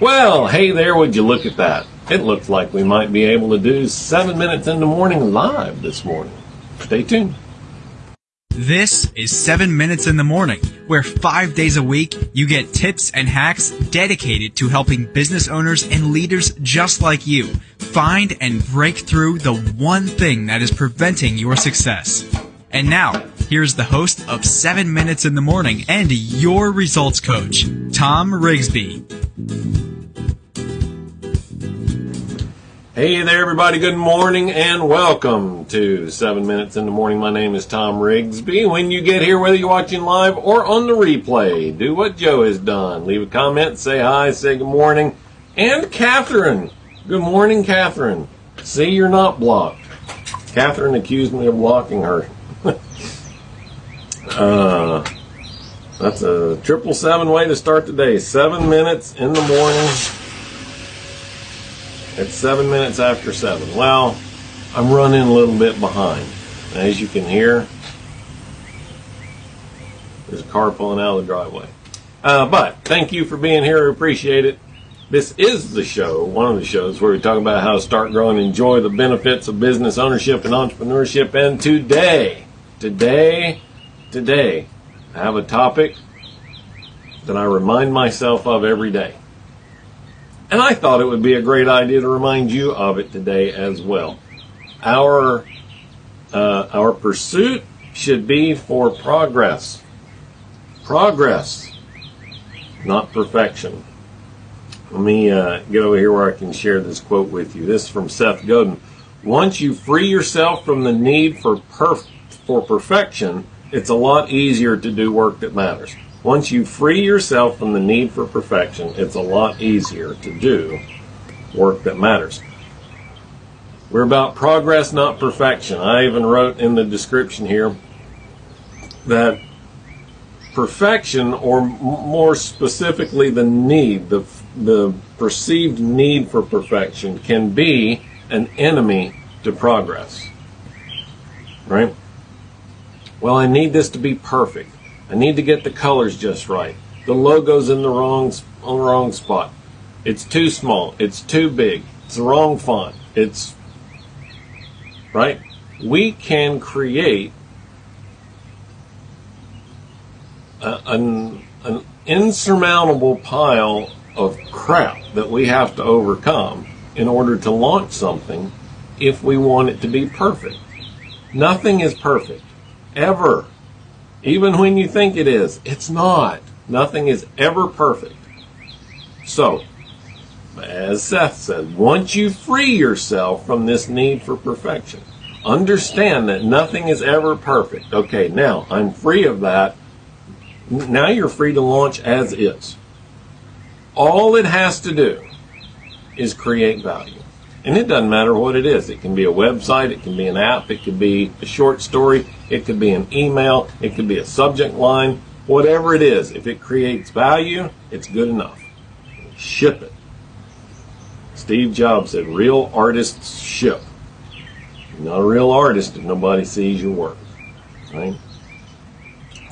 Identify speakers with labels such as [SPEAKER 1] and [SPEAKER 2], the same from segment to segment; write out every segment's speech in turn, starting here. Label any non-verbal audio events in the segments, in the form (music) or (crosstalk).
[SPEAKER 1] Well, hey there, would you look at that? It looks like we might be able to do 7 Minutes in the Morning live this morning. Stay tuned.
[SPEAKER 2] This is 7 Minutes in the Morning, where five days a week you get tips and hacks dedicated to helping business owners and leaders just like you find and break through the one thing that is preventing your success. And now, here's the host of 7 Minutes in the Morning and your results coach, Tom Rigsby.
[SPEAKER 1] Hey there, everybody. Good morning and welcome to 7 Minutes in the Morning. My name is Tom Rigsby. When you get here, whether you're watching live or on the replay, do what Joe has done. Leave a comment, say hi, say good morning. And Catherine. Good morning, Catherine. See, you're not blocked. Catherine accused me of blocking her. (laughs) uh, that's a triple seven way to start the day. Seven minutes in the morning it's seven minutes after seven. Well, I'm running a little bit behind. As you can hear, there's a car pulling out of the driveway. Uh, but thank you for being here. I appreciate it. This is the show, one of the shows where we talk about how to start growing, enjoy the benefits of business ownership and entrepreneurship. And today, today, today, I have a topic that I remind myself of every day. And I thought it would be a great idea to remind you of it today as well. Our uh, our pursuit should be for progress. Progress, not perfection. Let me uh, get over here where I can share this quote with you. This is from Seth Godin. Once you free yourself from the need for perf- for perfection, it's a lot easier to do work that matters. Once you free yourself from the need for perfection, it's a lot easier to do work that matters. We're about progress, not perfection. I even wrote in the description here that perfection, or more specifically, the need, the, the perceived need for perfection, can be an enemy to progress. Right? Well, I need this to be perfect. I need to get the colors just right. The logo's in the wrong wrong spot. It's too small. It's too big. It's the wrong font. It's right. We can create a, an, an insurmountable pile of crap that we have to overcome in order to launch something if we want it to be perfect. Nothing is perfect. Ever. Even when you think it is, it's not. Nothing is ever perfect. So, as Seth said, once you free yourself from this need for perfection, understand that nothing is ever perfect. Okay, now I'm free of that. Now you're free to launch as is. All it has to do is create value. And it doesn't matter what it is. It can be a website, it can be an app, it could be a short story, it could be an email, it could be a subject line, whatever it is. If it creates value, it's good enough. Ship it. Steve Jobs said, real artists ship. You're not a real artist if nobody sees your work. Right?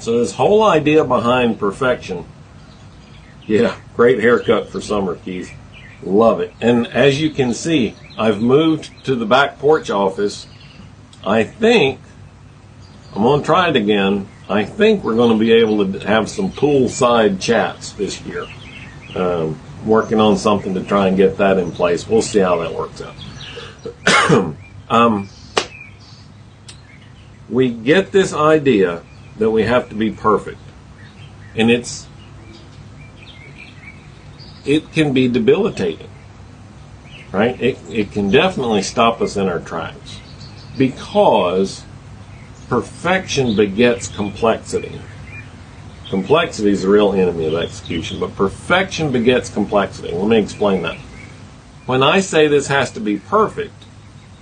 [SPEAKER 1] So this whole idea behind perfection, yeah, great haircut for summer, Keith. Love it. And as you can see, I've moved to the back porch office. I think I'm going to try it again. I think we're going to be able to have some poolside chats this year. Um, working on something to try and get that in place. We'll see how that works out. (coughs) um, we get this idea that we have to be perfect, and it's it can be debilitating, right? It, it can definitely stop us in our tracks because perfection begets complexity. Complexity is the real enemy of execution, but perfection begets complexity. Let me explain that. When I say this has to be perfect,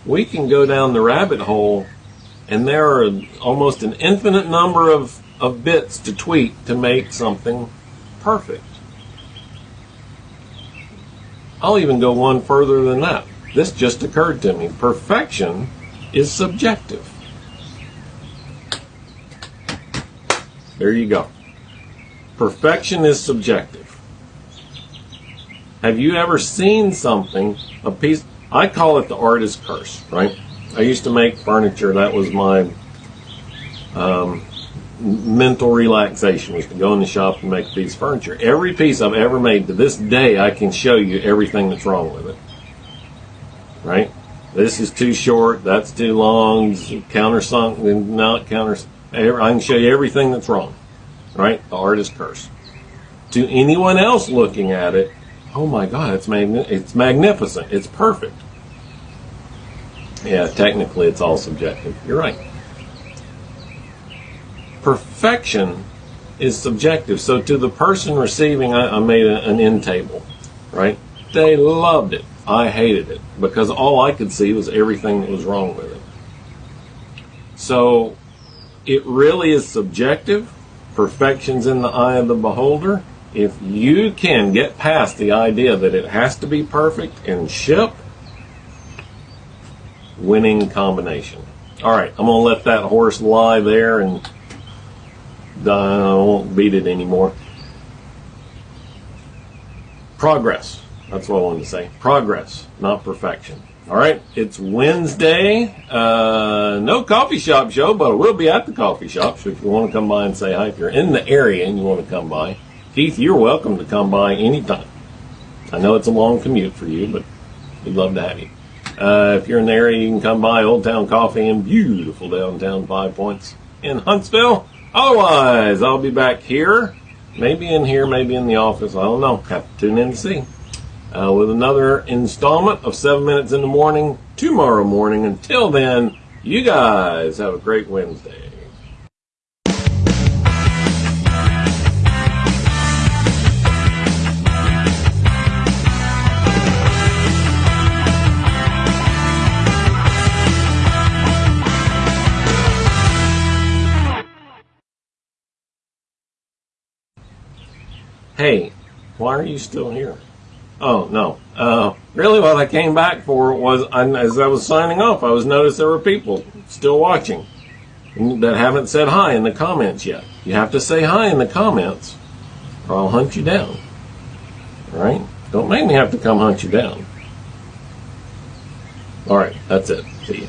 [SPEAKER 1] we can go down the rabbit hole and there are almost an infinite number of, of bits to tweak to make something perfect. I'll even go one further than that. This just occurred to me. Perfection is subjective. There you go. Perfection is subjective. Have you ever seen something, a piece? I call it the artist's curse, right? I used to make furniture. That was my um, mental relaxation was to go in the shop and make a piece of furniture. Every piece I've ever made to this day, I can show you everything that's wrong with it. Right? This is too short. That's too long. Countersunk, not counter. I can show you everything that's wrong. Right? The artist's curse. To anyone else looking at it, oh my God, it's magni- it's magnificent. It's perfect. Yeah, technically, it's all subjective. You're right perfection is subjective. So to the person receiving, I, I made a, an end table, right? They loved it. I hated it because all I could see was everything that was wrong with it. So it really is subjective. Perfection's in the eye of the beholder. If you can get past the idea that it has to be perfect and ship, winning combination. All right, I'm going to let that horse lie there and I won't beat it anymore. Progress. That's what I wanted to say. Progress, not perfection. All right, it's Wednesday. Uh, no coffee shop show, but I will be at the coffee shop. So if you want to come by and say hi, if you're in the area and you want to come by, Keith, you're welcome to come by anytime. I know it's a long commute for you, but we'd love to have you. Uh, if you're in the area, you can come by Old Town Coffee in beautiful downtown Five Points in Huntsville. Otherwise, I'll be back here, maybe in here, maybe in the office. I don't know. Have to tune in to see. Uh, with another installment of 7 Minutes in the Morning tomorrow morning. Until then, you guys have a great Wednesday. Hey, why are you still here? Oh, no. Uh, really, what I came back for was, as I was signing off, I was noticed there were people still watching that haven't said hi in the comments yet. You have to say hi in the comments, or I'll hunt you down. All right? Don't make me have to come hunt you down. All right, that's it. See you.